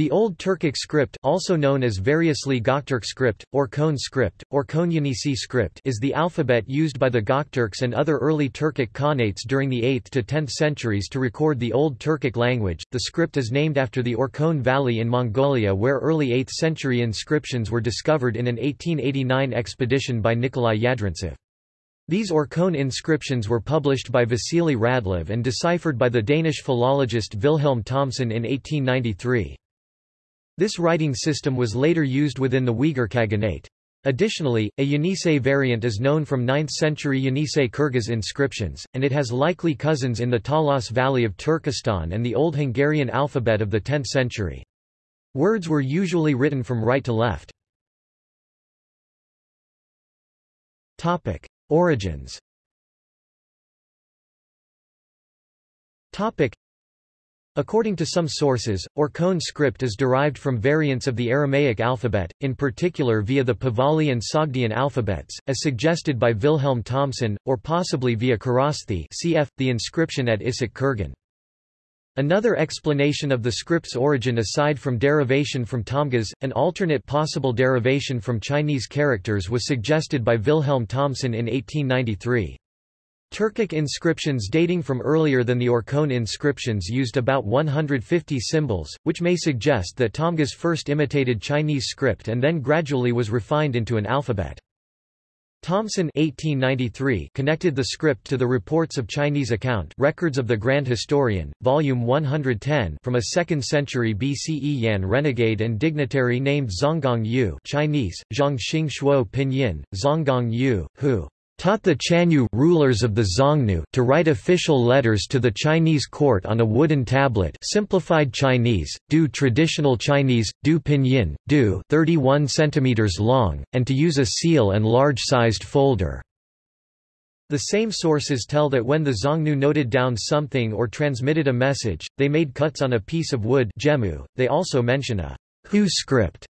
The Old Turkic script also known as variously Göktürk script, or Kone script, or Konyanisi script is the alphabet used by the Göktürks and other early Turkic Khanates during the 8th to 10th centuries to record the Old Turkic language. The script is named after the Orkhon Valley in Mongolia where early 8th century inscriptions were discovered in an 1889 expedition by Nikolai Yadrintsev. These Orkhon inscriptions were published by Vasily Radlov and deciphered by the Danish philologist Wilhelm Thomsen in 1893. This writing system was later used within the Uyghur Khaganate. Additionally, a Yenisei variant is known from 9th-century Yenisei Kyrgyz inscriptions, and it has likely cousins in the Talas Valley of Turkestan and the Old Hungarian alphabet of the 10th century. Words were usually written from right to left. Origins. According to some sources, Orkhon script is derived from variants of the Aramaic alphabet, in particular via the Pahlavi and Sogdian alphabets, as suggested by Wilhelm Thomsen, or possibly via Kharosthi cf. the inscription at Issyk Kurgan. Another explanation of the script's origin aside from derivation from tamgas, an alternate possible derivation from Chinese characters was suggested by Wilhelm Thomsen in 1893. Turkic inscriptions dating from earlier than the Orkhon inscriptions used about 150 symbols, which may suggest that tamgas first imitated Chinese script and then gradually was refined into an alphabet. Thomsen 1893 connected the script to the reports of Chinese account Records of the Grand Historian, Volume 110 from a 2nd century BCE Yan renegade and dignitary named Zhonghang Yue Chinese, Zhongxing Shuo Pinyin, Zhonghang Yue, who taught the Chanyu rulers of the Xiongnu to write official letters to the Chinese court on a wooden tablet simplified Chinese, Du traditional Chinese, Du pinyin, Du 31 centimeters long, and to use a seal and large-sized folder. The same sources tell that when the Xiongnu noted down something or transmitted a message, they made cuts on a piece of wood gemu. They also mention a Hu script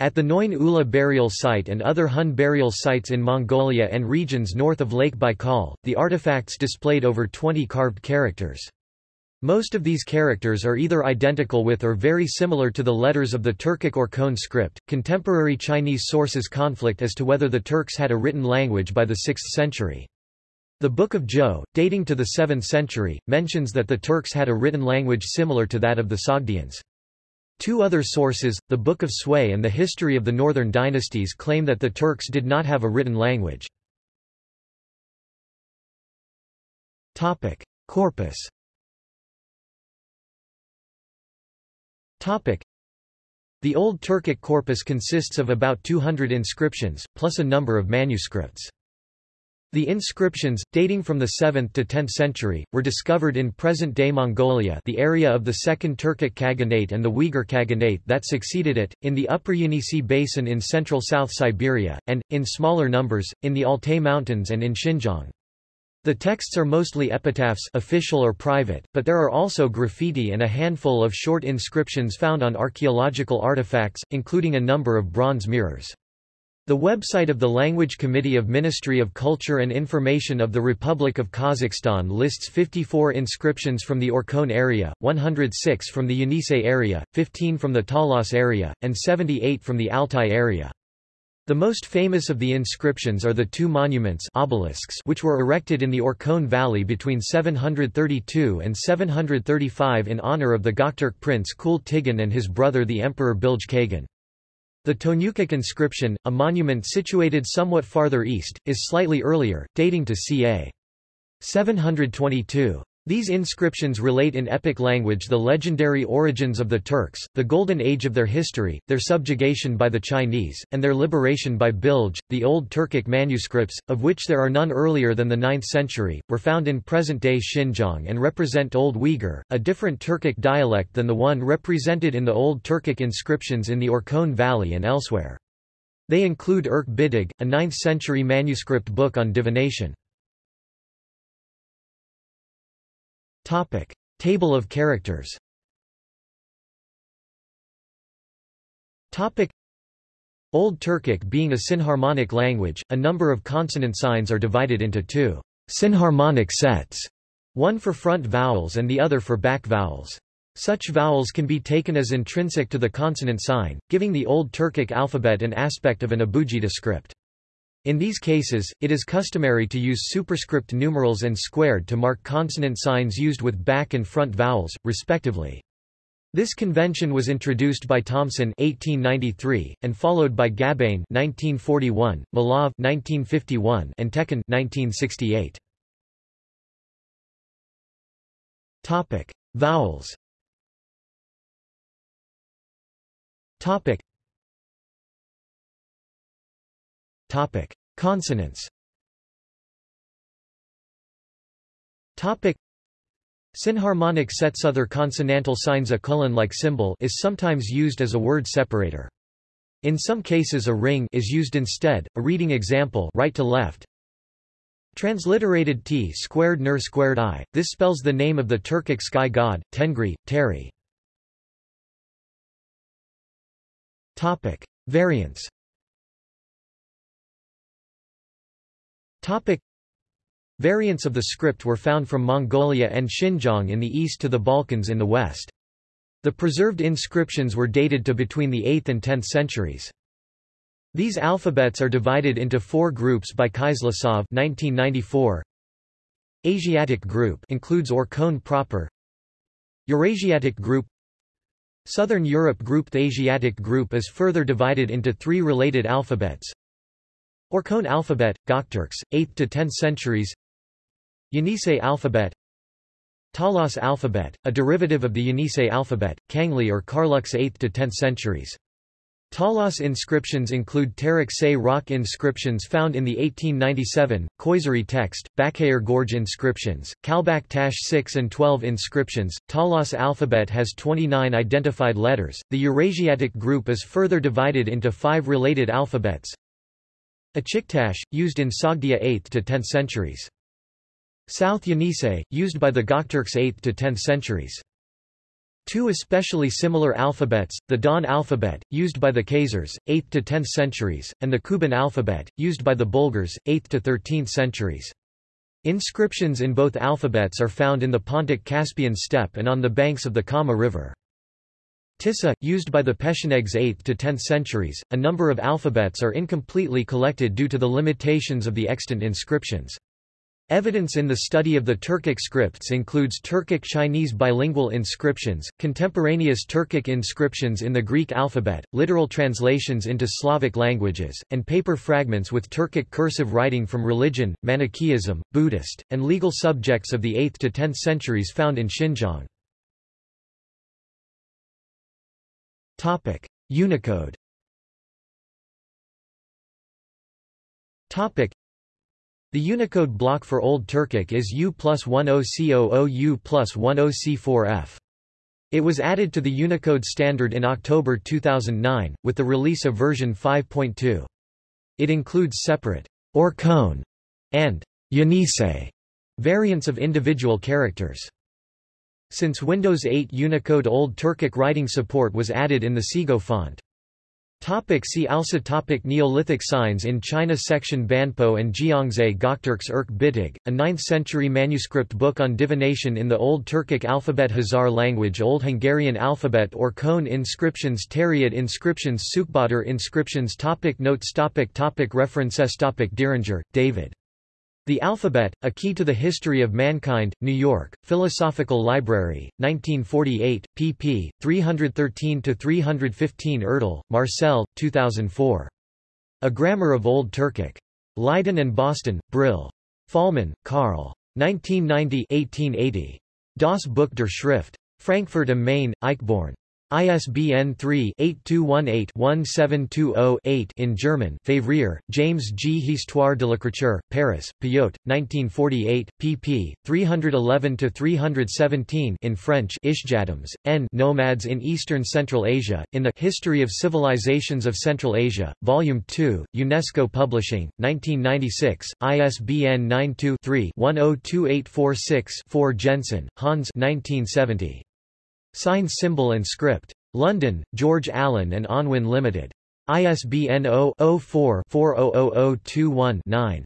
at the Noin Ula burial site and other Hun burial sites in Mongolia and regions north of Lake Baikal, the artifacts displayed over 20 carved characters. Most of these characters are either identical with or very similar to the letters of the Turkic or Kone script. Contemporary Chinese sources conflict as to whether the Turks had a written language by the 6th century. The Book of Zhou, dating to the 7th century, mentions that the Turks had a written language similar to that of the Sogdians. Two other sources, the Book of Sui and the History of the Northern Dynasties claim that the Turks did not have a written language. Corpus The Old Turkic corpus consists of about 200 inscriptions, plus a number of manuscripts. The inscriptions, dating from the 7th to 10th century, were discovered in present-day Mongolia the area of the Second Turkic Khaganate and the Uyghur Khaganate that succeeded it, in the Upper Yenisei Basin in central South Siberia, and, in smaller numbers, in the Altai Mountains and in Xinjiang. The texts are mostly epitaphs official or private, but there are also graffiti and a handful of short inscriptions found on archaeological artifacts, including a number of bronze mirrors. The website of the Language Committee of Ministry of Culture and Information of the Republic of Kazakhstan lists 54 inscriptions from the Orkhon area, 106 from the Yenisei area, 15 from the Talas area, and 78 from the Altai area. The most famous of the inscriptions are the two monuments obelisks which were erected in the Orkhon Valley between 732 and 735 in honor of the Göktürk prince Kul Tigin and his brother the Emperor Bilge Kagan. The Tonyukuk inscription, a monument situated somewhat farther east, is slightly earlier, dating to ca. 722. These inscriptions relate in epic language the legendary origins of the Turks, the golden age of their history, their subjugation by the Chinese, and their liberation by Bilge. The Old Turkic manuscripts, of which there are none earlier than the 9th century, were found in present-day Xinjiang and represent Old Uyghur, a different Turkic dialect than the one represented in the Old Turkic inscriptions in the Orkhon Valley and elsewhere. They include Irk Bitig, a 9th-century manuscript book on divination. Topic. Table of characters Topic. Old Turkic being a synharmonic language, a number of consonant signs are divided into two synharmonic sets, one for front vowels and the other for back vowels. Such vowels can be taken as intrinsic to the consonant sign, giving the Old Turkic alphabet an aspect of an abugida script. In these cases, it is customary to use superscript numerals and squared to mark consonant signs used with back and front vowels, respectively. This convention was introduced by Thomsen 1893 and followed by Gabain 1941, Malov 1951 and Tekin 1968. Topic: Vowels. Topic: Topic: Consonants. Topic: Synharmonic sets other consonantal signs a colon-like symbol is sometimes used as a word separator. In some cases a ring is used instead. A reading example right to left. Transliterated t squared ner squared i. This spells the name of the Turkic sky god, Tengri, Teri. Topic: Variants. Topic. Variants of the script were found from Mongolia and Xinjiang in the east to the Balkans in the west. The preserved inscriptions were dated to between the 8th and 10th centuries. These alphabets are divided into four groups by Kyzlasov 1994. Asiatic group includes Orkhon proper. Eurasiatic group Southern Europe group The Asiatic group is further divided into three related alphabets. Orkhon alphabet, Gokturks, 8th to 10th centuries Yenisei alphabet Talas alphabet, a derivative of the Yenisei alphabet, Kangli or Karluks 8th to 10th centuries. Talas inscriptions include Tarik Se rock inscriptions found in the 1897, Khoisery text, Bakayır Gorge inscriptions, Kalbak Tash 6 and 12 inscriptions. Talas alphabet has 29 identified letters. The Eurasiatic group is further divided into five related alphabets, Achiktash, used in Sogdia 8th to 10th centuries. South Yenisei, used by the Gokturks 8th to 10th centuries. Two especially similar alphabets, the Don alphabet, used by the Khazars, 8th to 10th centuries, and the Kuban alphabet, used by the Bulgars, 8th to 13th centuries. Inscriptions in both alphabets are found in the Pontic Caspian steppe and on the banks of the Kama River. Tissa, used by the Pechenegs 8th to 10th centuries, a number of alphabets are incompletely collected due to the limitations of the extant inscriptions. Evidence in the study of the Turkic scripts includes Turkic Chinese bilingual inscriptions, contemporaneous Turkic inscriptions in the Greek alphabet, literal translations into Slavic languages, and paper fragments with Turkic cursive writing from religion, Manichaeism, Buddhist, and legal subjects of the 8th to 10th centuries found in Xinjiang. Topic: Unicode. Topic: The Unicode block for Old Turkic is U plus 10C00 U plus 10C4F. It was added to the Unicode standard in October 2009, with the release of version 5.2. It includes separate Orkhon and Yenisei variants of individual characters. Since Windows 8 Unicode Old Turkic writing support was added in the Segoe font. Topic see also topic Neolithic signs in China Section Banpo and Jiangzhai Gokturks Erk Bitig, a 9th-century manuscript book on divination in the Old Turkic alphabet Hazar language Old Hungarian alphabet or cone inscriptions Tariat inscriptions Sukbatar inscriptions topic Notes topic topic References topic Diringer, David. The Alphabet, A Key to the History of Mankind, New York, Philosophical Library, 1948, pp. 313-315 Erdal, Marcel, 2004. A Grammar of Old Turkic. Leiden and Boston, Brill. Faulmann, Karl. 1990-1880. Das Buch der Schrift. Frankfurt am Main, Eichborn. ISBN 3-8218-1720-8 in German Février, James G. Histoire de l'écriture, Paris, Payot, 1948, pp. 311-317 in French Ishjamts, N. Nomads in Eastern Central Asia, in the History of Civilizations of Central Asia, Volume 2, UNESCO Publishing, 1996, ISBN 92-3-102846-4 Jensen, Hans 1970. Sign symbol and script. London, George Allen and Unwin Limited. ISBN 0-04-400021-9.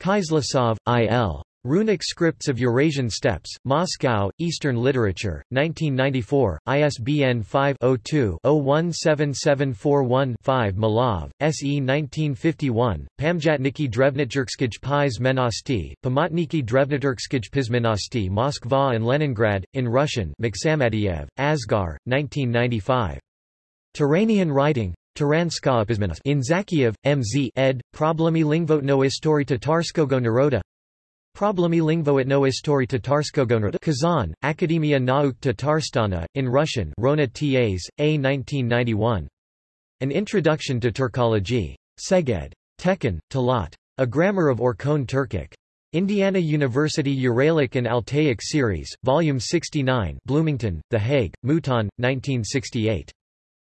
Kyzlasov, I.L. Runic Scripts of Eurasian Steppes, Moscow, Eastern Literature, 1994, ISBN 5-02-017741-5 Malov, S.E. 1951, Pamjatniki Drevnityrskij Pizmenosti, Pamotniki Drevnityrskij Pizmenosti Moskva and Leningrad, in Russian Maksamadiev, Asgar, 1995. Turanian writing, In Zakiev, M.Z. ed. Problemy lingvotno istory Tatarskogo naroda Problemy lingvoetno istory Tatarskogo naroda Kazan, Akademia Nauk Tatarstana, in Russian Rona T.A.s, A. 1991. An Introduction to Turkology. Szeged. Tekin, Talat. A Grammar of Orkhon Turkic. Indiana University Uralic and Altaic Series, Volume 69 Bloomington, The Hague, Mouton, 1968.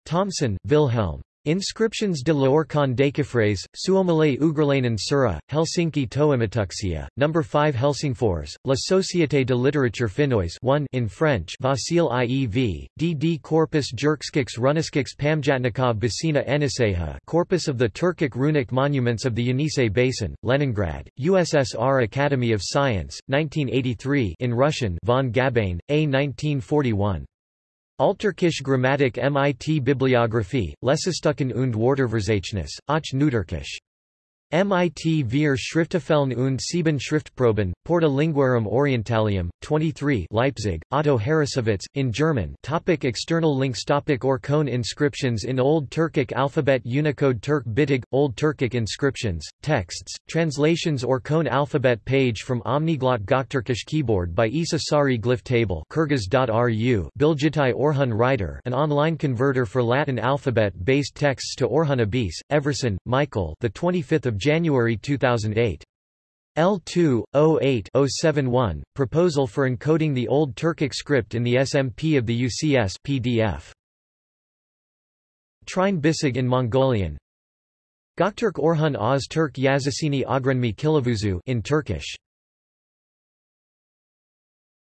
Thomsen, Wilhelm. Inscriptions de l'Orkhon Déchiffrés, Suomalainen Ugralainen Sura, Helsinki Toimatuksia, No. 5 Helsingfors, La Société de littérature finnoise 1 in French Vasile IEV, D.D. Corpus Jurkskiks Runiskiks Pamjatnikov Basina Eniseha Corpus of the Turkic runic monuments of the Yenisei Basin, Leningrad, USSR Academy of Science, 1983 in Russian von Gabain, A. 1941. Altürkisch Grammatik mit Bibliographie, Lesestucken und Worterverzeichnis, auch Neuturkisch. MIT Wir Schriftafellen und Sieben Schriftproben, Porta Linguarum Orientalium, 23 Leipzig, Otto Harrassowitz, in German. Topic External links topic Orkhon inscriptions in Old Turkic alphabet Unicode Turk Bitig, Old Turkic inscriptions, texts, translations Orkhon alphabet page from Omniglot Gokturkish keyboard by Isa Sari glyph table Kyrgyz.ru Bilgitai Orhun writer an online converter for Latin alphabet-based texts to Orhun Abis, Everson, Michael the 25th January 2008. L2, 08-071, Proposal for encoding the Old Turkic script in the SMP of the UCS PDF. Trine Bisig in Mongolian Göktürk Orhun Oz Turk Yazısini Ogrenmi Kilavuzu in Turkish